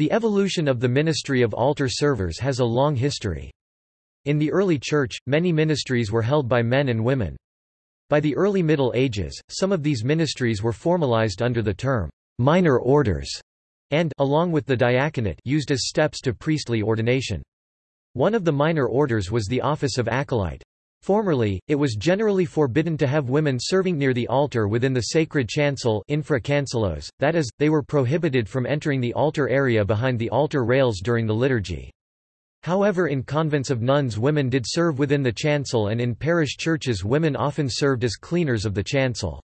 The evolution of the ministry of altar servers has a long history. In the early Church, many ministries were held by men and women. By the early Middle Ages, some of these ministries were formalized under the term, minor orders, and along with the diaconate used as steps to priestly ordination. One of the minor orders was the office of acolyte. Formerly, it was generally forbidden to have women serving near the altar within the sacred chancel infra that is, they were prohibited from entering the altar area behind the altar rails during the liturgy. However in convents of nuns women did serve within the chancel and in parish churches women often served as cleaners of the chancel.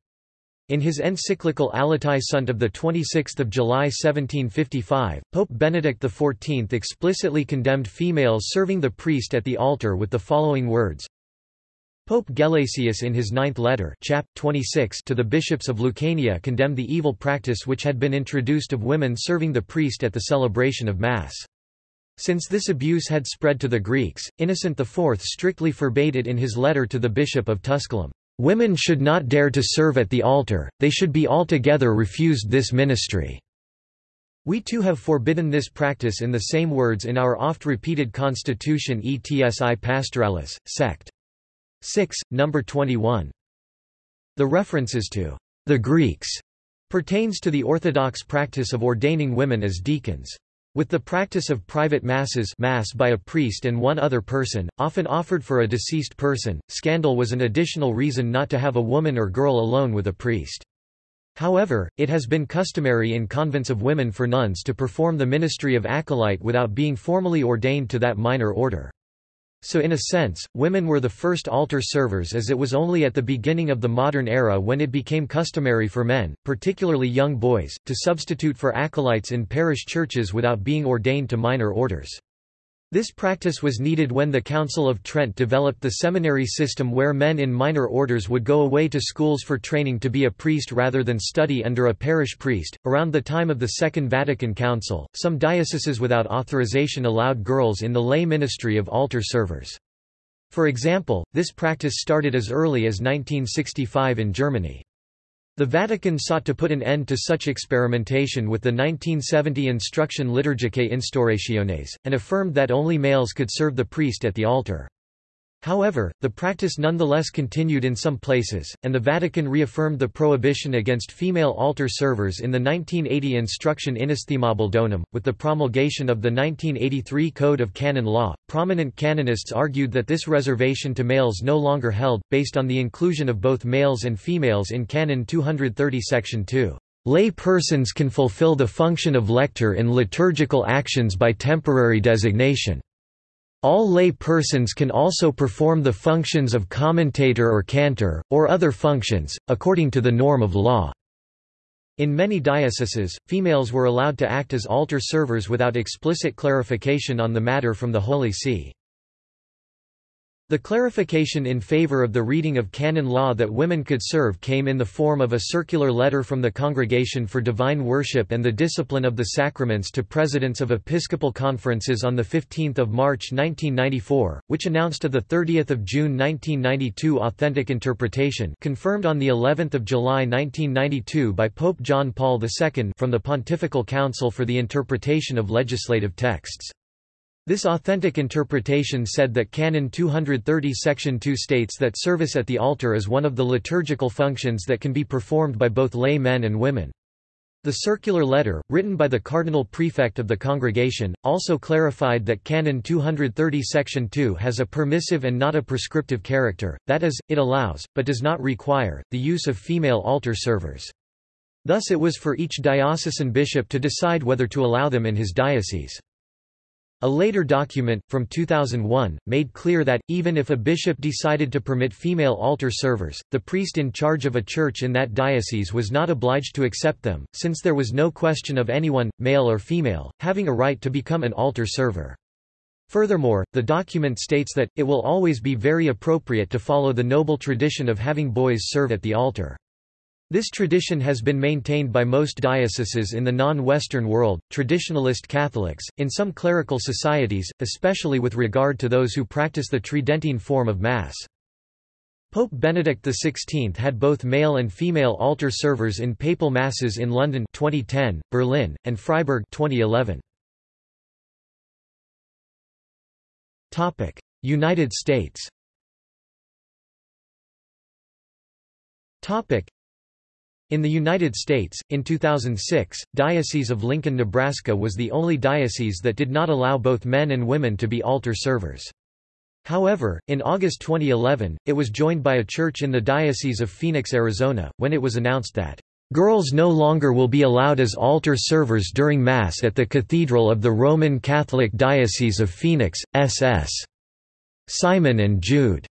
In his encyclical Allatae Sunt of 26 July 1755, Pope Benedict XIV explicitly condemned females serving the priest at the altar with the following words, Pope Gelasius in his ninth letter chap. 26 to the bishops of Lucania condemned the evil practice which had been introduced of women serving the priest at the celebration of Mass. Since this abuse had spread to the Greeks, Innocent IV strictly forbade it in his letter to the bishop of Tusculum. Women should not dare to serve at the altar, they should be altogether refused this ministry. We too have forbidden this practice in the same words in our oft-repeated constitution Etsi Pastoralis, sect. 6, number 21. The references to the Greeks pertains to the orthodox practice of ordaining women as deacons. With the practice of private masses mass by a priest and one other person, often offered for a deceased person, scandal was an additional reason not to have a woman or girl alone with a priest. However, it has been customary in convents of women for nuns to perform the ministry of acolyte without being formally ordained to that minor order. So in a sense, women were the first altar servers as it was only at the beginning of the modern era when it became customary for men, particularly young boys, to substitute for acolytes in parish churches without being ordained to minor orders. This practice was needed when the Council of Trent developed the seminary system where men in minor orders would go away to schools for training to be a priest rather than study under a parish priest. Around the time of the Second Vatican Council, some dioceses without authorization allowed girls in the lay ministry of altar servers. For example, this practice started as early as 1965 in Germany. The Vatican sought to put an end to such experimentation with the 1970 Instruction Liturgicae Instaurationes, and affirmed that only males could serve the priest at the altar. However, the practice nonetheless continued in some places, and the Vatican reaffirmed the prohibition against female altar servers in the 1980 Instruction Inestimabile Donum. With the promulgation of the 1983 Code of Canon Law, prominent canonists argued that this reservation to males no longer held, based on the inclusion of both males and females in Canon 230 Section 2. Lay persons can fulfill the function of lector in liturgical actions by temporary designation. All lay persons can also perform the functions of commentator or cantor, or other functions, according to the norm of law. In many dioceses, females were allowed to act as altar servers without explicit clarification on the matter from the Holy See. The clarification in favor of the reading of canon law that women could serve came in the form of a circular letter from the Congregation for Divine Worship and the Discipline of the Sacraments to presidents of episcopal conferences on 15 March 1994, which announced a 30 June 1992 authentic interpretation confirmed on of July 1992 by Pope John Paul II from the Pontifical Council for the Interpretation of Legislative Texts. This authentic interpretation said that Canon 230 Section 2 states that service at the altar is one of the liturgical functions that can be performed by both lay men and women. The circular letter, written by the cardinal prefect of the congregation, also clarified that Canon 230 Section 2 has a permissive and not a prescriptive character, that is, it allows, but does not require, the use of female altar servers. Thus it was for each diocesan bishop to decide whether to allow them in his diocese. A later document, from 2001, made clear that, even if a bishop decided to permit female altar servers, the priest in charge of a church in that diocese was not obliged to accept them, since there was no question of anyone, male or female, having a right to become an altar server. Furthermore, the document states that, it will always be very appropriate to follow the noble tradition of having boys serve at the altar. This tradition has been maintained by most dioceses in the non-Western world, traditionalist Catholics, in some clerical societies, especially with regard to those who practice the Tridentine form of Mass. Pope Benedict XVI had both male and female altar servers in papal masses in London 2010, Berlin, and Freiburg 2011. United States in the United States, in 2006, Diocese of Lincoln, Nebraska was the only diocese that did not allow both men and women to be altar servers. However, in August 2011, it was joined by a church in the Diocese of Phoenix, Arizona, when it was announced that, "...girls no longer will be allowed as altar servers during Mass at the Cathedral of the Roman Catholic Diocese of Phoenix, SS." Simon and Jude.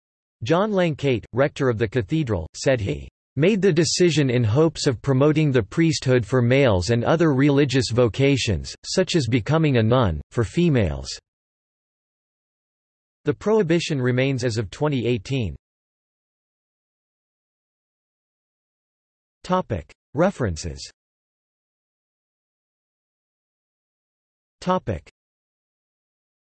John Lankeit, rector of the cathedral, said he made the decision in hopes of promoting the priesthood for males and other religious vocations, such as becoming a nun, for females." The prohibition remains as of 2018. References